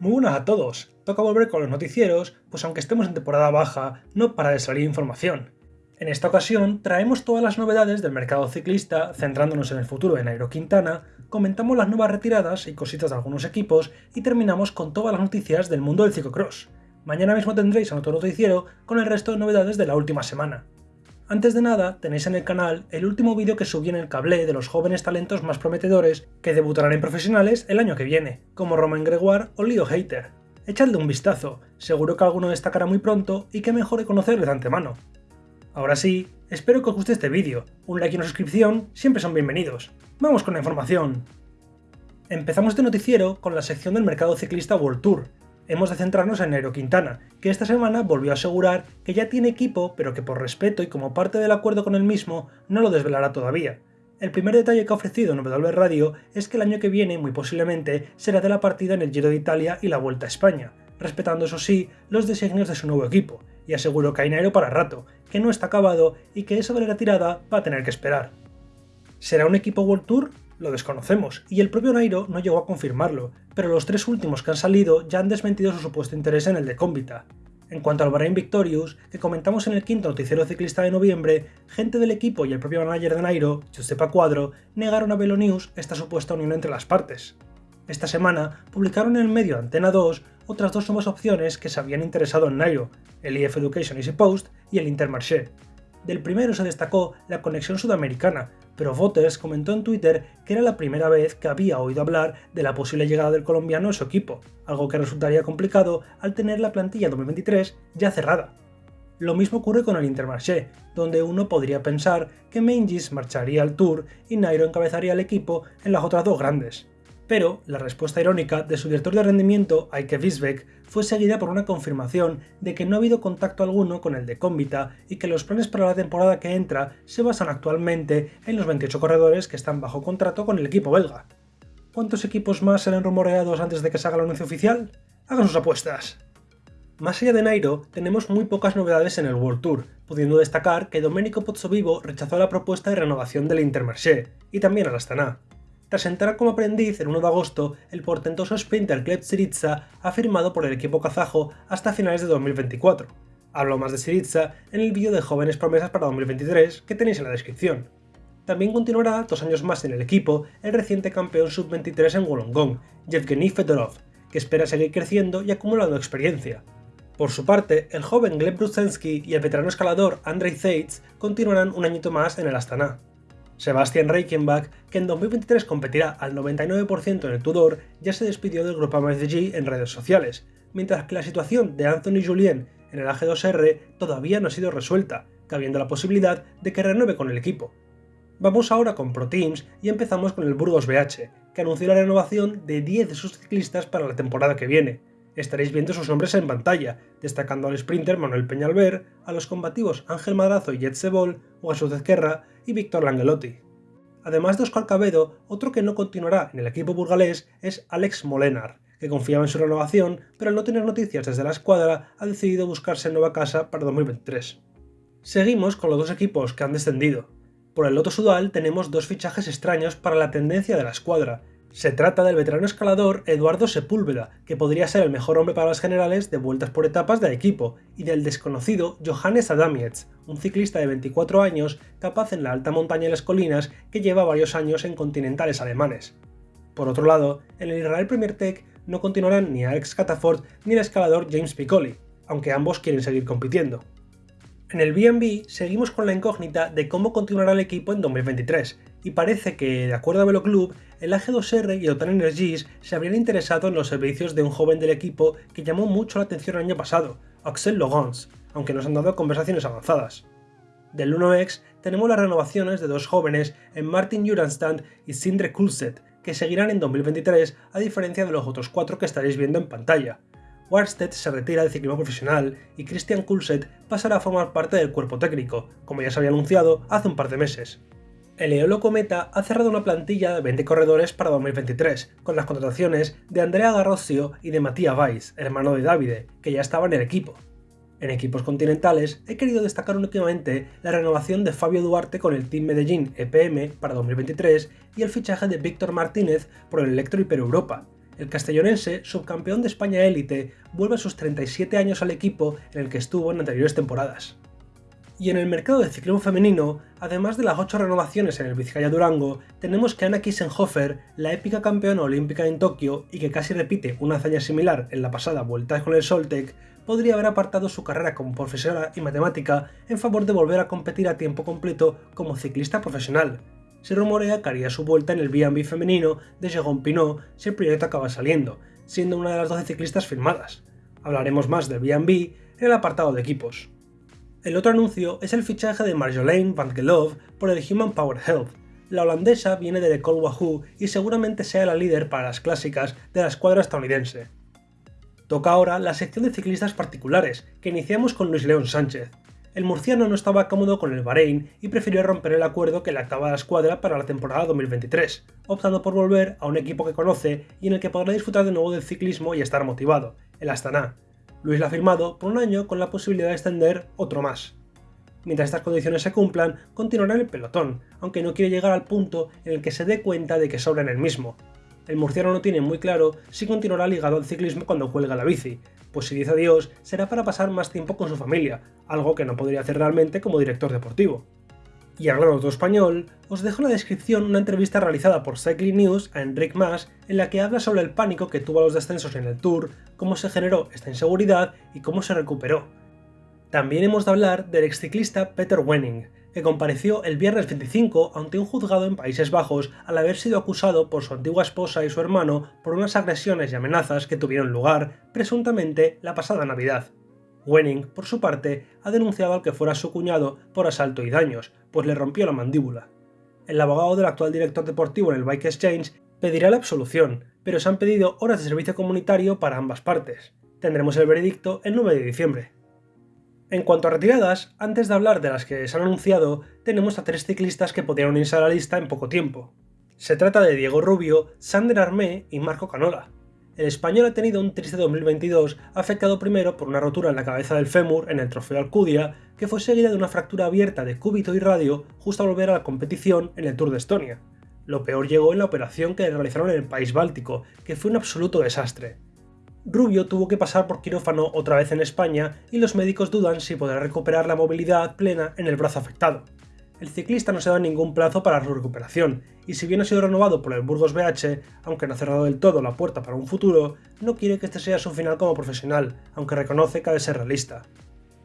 Muy buenas a todos, toca volver con los noticieros, pues aunque estemos en temporada baja, no para de salir información. En esta ocasión traemos todas las novedades del mercado ciclista, centrándonos en el futuro de Nairo Quintana, comentamos las nuevas retiradas y cositas de algunos equipos y terminamos con todas las noticias del mundo del ciclocross. Mañana mismo tendréis otro noticiero con el resto de novedades de la última semana. Antes de nada, tenéis en el canal el último vídeo que subí en el cable de los jóvenes talentos más prometedores que debutarán en profesionales el año que viene, como Romain Gregoire o Leo Hater. Echadle un vistazo, seguro que alguno destacará muy pronto y que mejor conocerle de antemano. Ahora sí, espero que os guste este vídeo, un like y una suscripción siempre son bienvenidos. Vamos con la información. Empezamos este noticiero con la sección del mercado ciclista World Tour, hemos de centrarnos en Nairo Quintana, que esta semana volvió a asegurar que ya tiene equipo, pero que por respeto y como parte del acuerdo con el mismo, no lo desvelará todavía. El primer detalle que ha ofrecido en W Radio es que el año que viene, muy posiblemente, será de la partida en el Giro de Italia y la Vuelta a España, respetando eso sí los designios de su nuevo equipo, y aseguró que hay Nairo para rato, que no está acabado y que esa de la tirada va a tener que esperar. ¿Será un equipo World Tour? Lo desconocemos, y el propio Nairo no llegó a confirmarlo, pero los tres últimos que han salido ya han desmentido su supuesto interés en el de Combita. En cuanto al Bahrain Victorious, que comentamos en el quinto noticiero ciclista de noviembre, gente del equipo y el propio manager de Nairo, Giuseppe Cuadro, negaron a Velo News esta supuesta unión entre las partes. Esta semana publicaron en el medio Antena 2 otras dos nuevas opciones que se habían interesado en Nairo, el EF Education Easy Post y el Intermarché. Del primero se destacó la conexión sudamericana, pero Voters comentó en Twitter que era la primera vez que había oído hablar de la posible llegada del colombiano a su equipo, algo que resultaría complicado al tener la plantilla 2023 ya cerrada. Lo mismo ocurre con el Intermarché, donde uno podría pensar que Mengis marcharía al Tour y Nairo encabezaría el equipo en las otras dos grandes pero la respuesta irónica de su director de rendimiento, Eike Wiesbeck, fue seguida por una confirmación de que no ha habido contacto alguno con el de Combita y que los planes para la temporada que entra se basan actualmente en los 28 corredores que están bajo contrato con el equipo belga. ¿Cuántos equipos más serán rumoreados antes de que se haga el anuncio oficial? Hagan sus apuestas. Más allá de Nairo, tenemos muy pocas novedades en el World Tour, pudiendo destacar que Domenico Pozzovivo rechazó la propuesta de renovación del Intermarché, y también al Astana. Tras entrar como aprendiz el 1 de agosto, el portentoso sprinter Gleb Syriza ha firmado por el equipo kazajo hasta finales de 2024. Hablo más de Syriza en el vídeo de jóvenes promesas para 2023 que tenéis en la descripción. También continuará dos años más en el equipo el reciente campeón sub-23 en Wollongong, Yevgeny Fedorov, que espera seguir creciendo y acumulando experiencia. Por su parte, el joven Gleb Brudzinski y el veterano escalador Andrei Zeitz continuarán un añito más en el Astana. Sebastian Reichenbach, que en 2023 competirá al 99% en el Tudor, ya se despidió del grupo MSG en redes sociales, mientras que la situación de Anthony Julien en el AG2R todavía no ha sido resuelta, cabiendo la posibilidad de que renueve con el equipo. Vamos ahora con Pro Teams y empezamos con el Burgos BH, que anunció la renovación de 10 de sus ciclistas para la temporada que viene, estaréis viendo sus nombres en pantalla, destacando al sprinter Manuel Peñalver, a los combativos Ángel Madrazo y Jet Sebol, Jesús Ezquerra y Víctor Langelotti. Además de Oscar Cabedo, otro que no continuará en el equipo burgalés es Alex Molenar, que confiaba en su renovación, pero al no tener noticias desde la escuadra ha decidido buscarse nueva casa para 2023. Seguimos con los dos equipos que han descendido. Por el Loto Sudal tenemos dos fichajes extraños para la tendencia de la escuadra, se trata del veterano escalador Eduardo Sepúlveda, que podría ser el mejor hombre para las generales de vueltas por etapas del equipo, y del desconocido Johannes Adamietz, un ciclista de 24 años capaz en la alta montaña y las colinas que lleva varios años en continentales alemanes. Por otro lado, en el Israel Premier Tech no continuarán ni Alex Cataford ni el escalador James Piccoli, aunque ambos quieren seguir compitiendo. En el BNB seguimos con la incógnita de cómo continuará el equipo en 2023, y parece que, de acuerdo a Velo Club, el AG2R y Otan Energies se habrían interesado en los servicios de un joven del equipo que llamó mucho la atención el año pasado, Axel Logans, aunque nos han dado conversaciones avanzadas. Del 1X tenemos las renovaciones de dos jóvenes en Martin Juranstand y Sindre Kulset, que seguirán en 2023 a diferencia de los otros cuatro que estaréis viendo en pantalla, Warstedt se retira del ciclismo profesional y Christian Kulset pasará a formar parte del cuerpo técnico, como ya se había anunciado hace un par de meses. El Eolo Cometa ha cerrado una plantilla de 20 corredores para 2023, con las contrataciones de Andrea Garrocio y de Matías Weiss, hermano de Davide, que ya estaban en el equipo. En equipos continentales he querido destacar únicamente la renovación de Fabio Duarte con el Team Medellín EPM para 2023 y el fichaje de Víctor Martínez por el Electro Hiper Europa, El castellonense, subcampeón de España élite, vuelve a sus 37 años al equipo en el que estuvo en anteriores temporadas. Y en el mercado de ciclismo femenino, además de las 8 renovaciones en el Vizcaya Durango, tenemos que Anna Kissenhofer, la épica campeona olímpica en Tokio y que casi repite una hazaña similar en la pasada Vuelta con el Soltec, podría haber apartado su carrera como profesora y matemática en favor de volver a competir a tiempo completo como ciclista profesional. Se rumorea que haría su vuelta en el B&B femenino de Jérôme Pinot si el proyecto acaba saliendo, siendo una de las 12 ciclistas firmadas. Hablaremos más del B&B en el apartado de equipos. El otro anuncio es el fichaje de Marjolaine van Geloof por el Human Power Health. La holandesa viene de Ecole Wahoo y seguramente sea la líder para las clásicas de la escuadra estadounidense. Toca ahora la sección de ciclistas particulares, que iniciamos con Luis León Sánchez. El murciano no estaba cómodo con el Bahrein y prefirió romper el acuerdo que le acaba la escuadra para la temporada 2023, optando por volver a un equipo que conoce y en el que podrá disfrutar de nuevo del ciclismo y estar motivado, el Astana, Luis la ha firmado por un año con la posibilidad de extender otro más. Mientras estas condiciones se cumplan, continuará en el pelotón, aunque no quiere llegar al punto en el que se dé cuenta de que sobra en el mismo. El murciano no tiene muy claro si continuará ligado al ciclismo cuando cuelga la bici, pues si dice adiós será para pasar más tiempo con su familia, algo que no podría hacer realmente como director deportivo. Y hablando de español, os dejo en la descripción una entrevista realizada por Cycling News a Enric Mas en la que habla sobre el pánico que tuvo a los descensos en el Tour, cómo se generó esta inseguridad y cómo se recuperó. También hemos de hablar del exciclista Peter Wenning, que compareció el viernes 25 ante un juzgado en Países Bajos al haber sido acusado por su antigua esposa y su hermano por unas agresiones y amenazas que tuvieron lugar, presuntamente, la pasada Navidad. Wenning, por su parte, ha denunciado al que fuera su cuñado por asalto y daños, pues le rompió la mandíbula. El abogado del actual director deportivo en el Bike Exchange pedirá la absolución, pero se han pedido horas de servicio comunitario para ambas partes. Tendremos el veredicto el 9 de diciembre. En cuanto a retiradas, antes de hablar de las que se han anunciado, tenemos a tres ciclistas que podrían unirse a la lista en poco tiempo. Se trata de Diego Rubio, Sander Armé y Marco Canola, el español ha tenido un triste 2022 afectado primero por una rotura en la cabeza del fémur en el trofeo Alcudia, que fue seguida de una fractura abierta de cúbito y radio justo al volver a la competición en el Tour de Estonia. Lo peor llegó en la operación que realizaron en el país báltico, que fue un absoluto desastre. Rubio tuvo que pasar por quirófano otra vez en España y los médicos dudan si podrá recuperar la movilidad plena en el brazo afectado el ciclista no se da ningún plazo para su recuperación, y si bien ha sido renovado por el Burgos BH, aunque no ha cerrado del todo la puerta para un futuro, no quiere que este sea su final como profesional, aunque reconoce que ha de ser realista.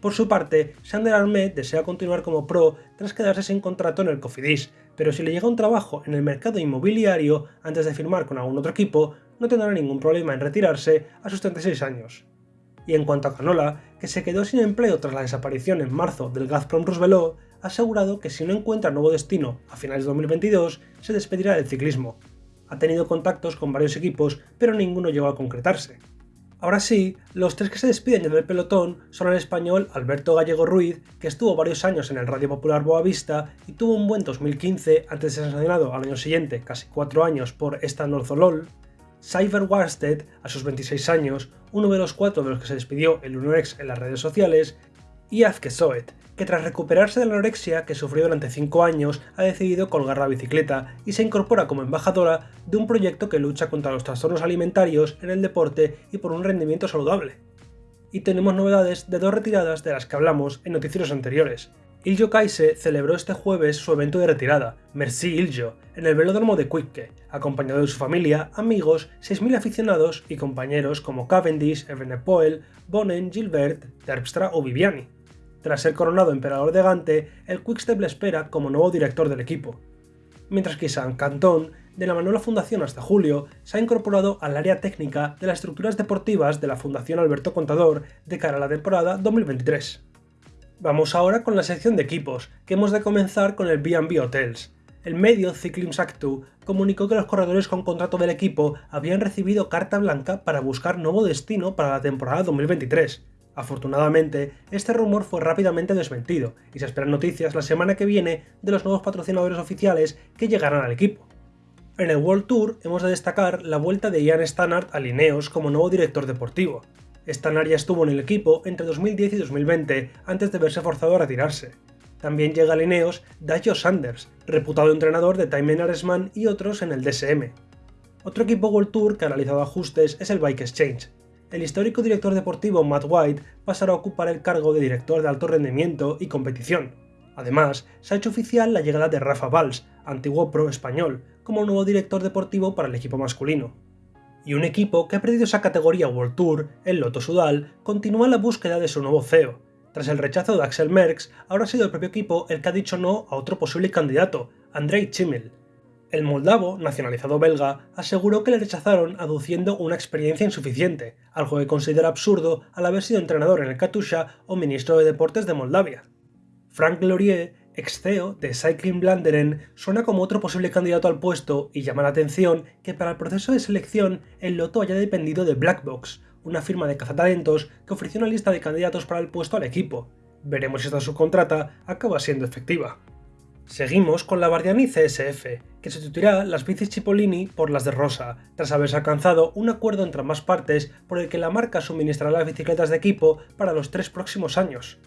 Por su parte, Sander Armé desea continuar como pro tras quedarse sin contrato en el Cofidis, pero si le llega un trabajo en el mercado inmobiliario antes de firmar con algún otro equipo, no tendrá ningún problema en retirarse a sus 36 años. Y en cuanto a Canola, que se quedó sin empleo tras la desaparición en marzo del Gazprom Roosevelt, ha asegurado que si no encuentra nuevo destino a finales de 2022, se despedirá del ciclismo. Ha tenido contactos con varios equipos, pero ninguno llegó a concretarse. Ahora sí, los tres que se despiden del pelotón son el español Alberto Gallego Ruiz, que estuvo varios años en el Radio Popular Boavista y tuvo un buen 2015 antes de ser sancionado al año siguiente, casi cuatro años, por esta Norzolol, Cyber Warsted, a sus 26 años, uno de los cuatro de los que se despidió el Unorex en las redes sociales, y Azke Soet, que tras recuperarse de la anorexia que sufrió durante 5 años ha decidido colgar la bicicleta y se incorpora como embajadora de un proyecto que lucha contra los trastornos alimentarios en el deporte y por un rendimiento saludable. Y tenemos novedades de dos retiradas de las que hablamos en noticieros anteriores. Iljo Kaise celebró este jueves su evento de retirada, Merci Iljo, en el velódromo de Quique, acompañado de su familia, amigos, 6.000 aficionados y compañeros como Cavendish, Evenepoel, Bonen, Gilbert, Terpstra o Viviani. Tras ser coronado emperador de Gante, el Quickstep le espera como nuevo director del equipo. Mientras que San Cantón, de la Manuela Fundación hasta julio, se ha incorporado al área técnica de las estructuras deportivas de la Fundación Alberto Contador de cara a la temporada 2023. Vamos ahora con la sección de equipos, que hemos de comenzar con el B&B Hotels. El medio Cycling Actu comunicó que los corredores con contrato del equipo habían recibido carta blanca para buscar nuevo destino para la temporada 2023, Afortunadamente, este rumor fue rápidamente desmentido y se esperan noticias la semana que viene de los nuevos patrocinadores oficiales que llegarán al equipo. En el World Tour hemos de destacar la vuelta de Ian Stannard a Lineos como nuevo director deportivo. Stannard ya estuvo en el equipo entre 2010 y 2020 antes de verse forzado a retirarse. También llega a Lineos Dayo Sanders, reputado entrenador de Time Management y otros en el DSM. Otro equipo World Tour que ha realizado ajustes es el Bike Exchange. El histórico director deportivo Matt White pasará a ocupar el cargo de director de alto rendimiento y competición. Además, se ha hecho oficial la llegada de Rafa Valls, antiguo pro español, como nuevo director deportivo para el equipo masculino. Y un equipo que ha perdido esa categoría World Tour, el Lotto Sudal, continúa la búsqueda de su nuevo CEO. Tras el rechazo de Axel Merckx, ahora ha sido el propio equipo el que ha dicho no a otro posible candidato, Andrei Chimmel. El moldavo, nacionalizado belga, aseguró que le rechazaron aduciendo una experiencia insuficiente, algo que considera absurdo al haber sido entrenador en el Katusha o ministro de Deportes de Moldavia. Frank Glorier, ex CEO de Cycling Blanderen, suena como otro posible candidato al puesto y llama la atención que para el proceso de selección el loto haya dependido de Blackbox, una firma de cazatalentos que ofreció una lista de candidatos para el puesto al equipo. Veremos si esta subcontrata acaba siendo efectiva. Seguimos con la Bardiani CSF, que sustituirá las bicis Cipollini por las de Rosa, tras haberse alcanzado un acuerdo entre ambas partes por el que la marca suministrará las bicicletas de equipo para los tres próximos años.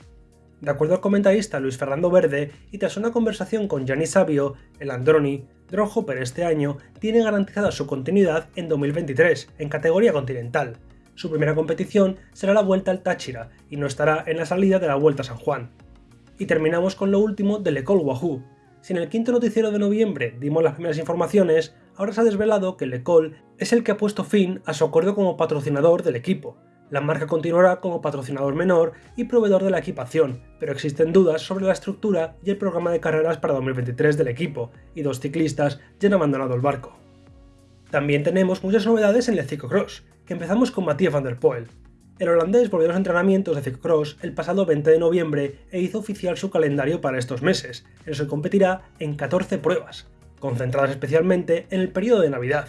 De acuerdo al comentarista Luis Fernando Verde, y tras una conversación con Gianni Sabio, el Androni, Hopper este año tiene garantizada su continuidad en 2023, en categoría continental. Su primera competición será la Vuelta al Táchira, y no estará en la salida de la Vuelta a San Juan. Y terminamos con lo último del Ecole Wahoo. Si en el quinto noticiero de noviembre dimos las primeras informaciones, ahora se ha desvelado que el es el que ha puesto fin a su acuerdo como patrocinador del equipo, la marca continuará como patrocinador menor y proveedor de la equipación, pero existen dudas sobre la estructura y el programa de carreras para 2023 del equipo, y dos ciclistas ya han abandonado el barco. También tenemos muchas novedades en el ciclocross, que empezamos con Matthias van der Poel. El holandés volvió a los entrenamientos de ciclocross el pasado 20 de noviembre e hizo oficial su calendario para estos meses, en el que competirá en 14 pruebas, concentradas especialmente en el periodo de Navidad.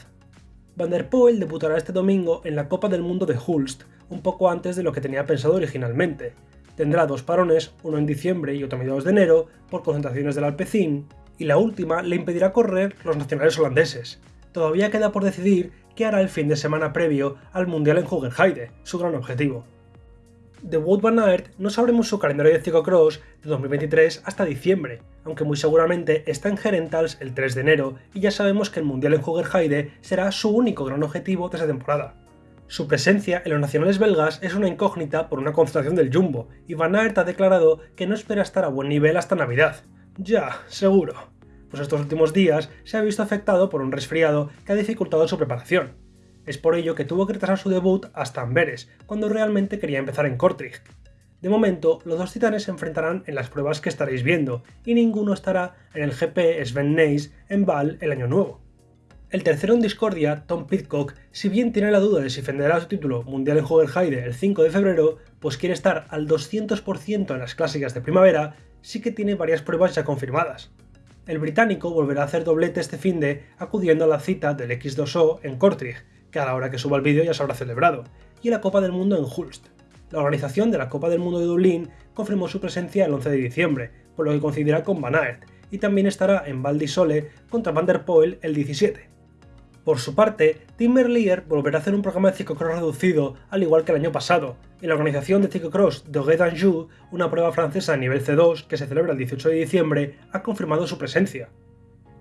Van der Poel debutará este domingo en la Copa del Mundo de Hulst, un poco antes de lo que tenía pensado originalmente. Tendrá dos parones, uno en diciembre y otro a mediados de enero, por concentraciones del Alpecin, y la última le impedirá correr los nacionales holandeses. Todavía queda por decidir qué hará el fin de semana previo al Mundial en Hoogerheide, su gran objetivo. De Wout van Aert no sabremos su calendario de ciclocross de 2023 hasta diciembre, aunque muy seguramente está en Gerentals el 3 de enero y ya sabemos que el Mundial en Hoogerheide será su único gran objetivo de esa temporada. Su presencia en los nacionales belgas es una incógnita por una concentración del Jumbo, y Van Aert ha declarado que no espera estar a buen nivel hasta Navidad. Ya, seguro. Pues estos últimos días se ha visto afectado por un resfriado que ha dificultado su preparación. Es por ello que tuvo que retrasar su debut hasta Amberes, cuando realmente quería empezar en Kortrijk. De momento, los dos titanes se enfrentarán en las pruebas que estaréis viendo, y ninguno estará en el GP Sven Nys en Val el año nuevo. El tercero en discordia, Tom Pitcock, si bien tiene la duda de si defenderá su título mundial en Hoogerheide el 5 de febrero, pues quiere estar al 200% en las clásicas de primavera, sí que tiene varias pruebas ya confirmadas. El británico volverá a hacer doblete este fin de acudiendo a la cita del X2O en Kortrijk, que a la hora que suba el vídeo ya se habrá celebrado, y la Copa del Mundo en Hulst. La organización de la Copa del Mundo de Dublín confirmó su presencia el 11 de diciembre, por lo que coincidirá con Van Aert, y también estará en Val Sole contra Van der Poel el 17. Por su parte, Tim Merlier volverá a hacer un programa de ciclocross reducido, al igual que el año pasado, y la organización de ciclocross de Oguet d'Anjou, una prueba francesa a nivel C2 que se celebra el 18 de diciembre, ha confirmado su presencia.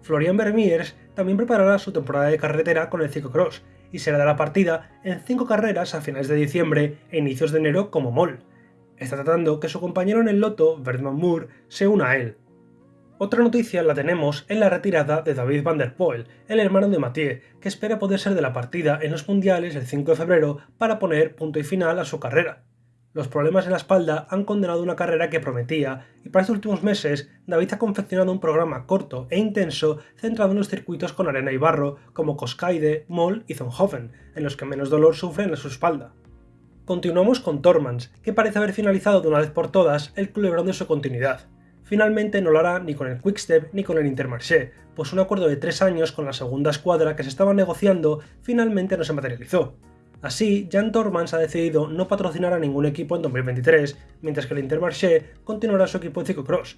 Florian Vermeers también preparará su temporada de carretera con el ciclocross, y será de la partida en 5 carreras a finales de diciembre e inicios de enero como mol. Está tratando que su compañero en el loto, Bertman Moore, se una a él, otra noticia la tenemos en la retirada de David van der Poel, el hermano de Mathieu, que espera poder ser de la partida en los mundiales el 5 de febrero para poner punto y final a su carrera. Los problemas en la espalda han condenado una carrera que prometía, y para estos últimos meses David ha confeccionado un programa corto e intenso centrado en los circuitos con arena y barro como Koskaide, Moll y Zonhoven, en los que menos dolor sufren en su espalda. Continuamos con Tormans, que parece haber finalizado de una vez por todas el culebrón de su continuidad finalmente no lo hará ni con el Quickstep ni con el Intermarché, pues un acuerdo de tres años con la segunda escuadra que se estaba negociando finalmente no se materializó. Así, Jan Tormans ha decidido no patrocinar a ningún equipo en 2023, mientras que el Intermarché continuará su equipo de ciclocross.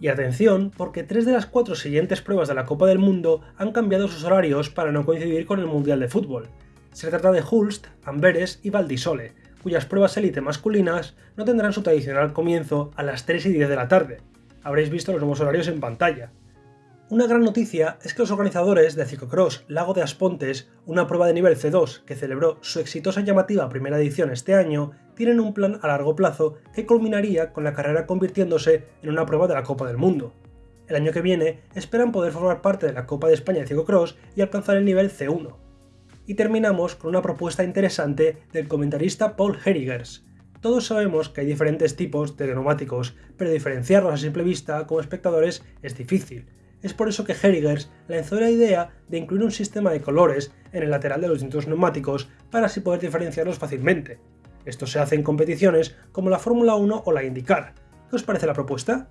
Y atención, porque tres de las cuatro siguientes pruebas de la Copa del Mundo han cambiado sus horarios para no coincidir con el Mundial de Fútbol. Se trata de Hulst, Amberes y Valdisole, cuyas pruebas élite masculinas no tendrán su tradicional comienzo a las 3 y 10 de la tarde. Habréis visto los nuevos horarios en pantalla. Una gran noticia es que los organizadores de Ciclocross Lago de Aspontes, una prueba de nivel C2 que celebró su exitosa y llamativa primera edición este año, tienen un plan a largo plazo que culminaría con la carrera convirtiéndose en una prueba de la Copa del Mundo. El año que viene esperan poder formar parte de la Copa de España de Ciclocross y alcanzar el nivel C1. Y terminamos con una propuesta interesante del comentarista Paul Herigers. Todos sabemos que hay diferentes tipos de neumáticos, pero diferenciarlos a simple vista como espectadores es difícil, es por eso que Herigers lanzó la idea de incluir un sistema de colores en el lateral de los distintos neumáticos para así poder diferenciarlos fácilmente. Esto se hace en competiciones como la Fórmula 1 o la IndyCar. ¿Qué os parece la propuesta?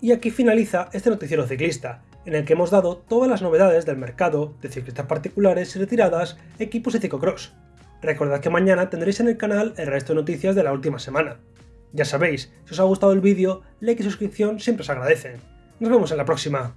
Y aquí finaliza este noticiero ciclista, en el que hemos dado todas las novedades del mercado de ciclistas particulares y retiradas, equipos de ciclocross. Recordad que mañana tendréis en el canal el resto de noticias de la última semana. Ya sabéis, si os ha gustado el vídeo, like y suscripción siempre os agradecen. Nos vemos en la próxima.